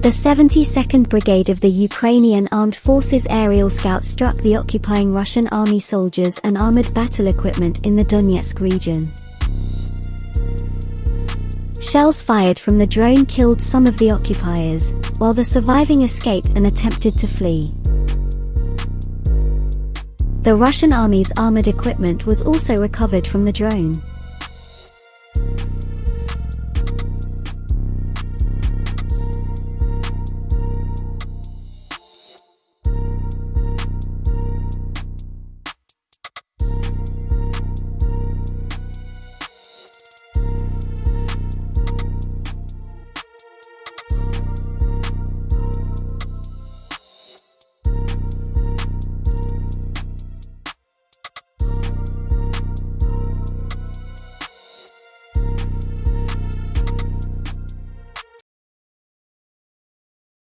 The 72nd Brigade of the Ukrainian Armed Forces aerial scout struck the occupying Russian army soldiers and armored battle equipment in the Donetsk region. Shells fired from the drone killed some of the occupiers, while the surviving escaped and attempted to flee. The Russian army's armored equipment was also recovered from the drone.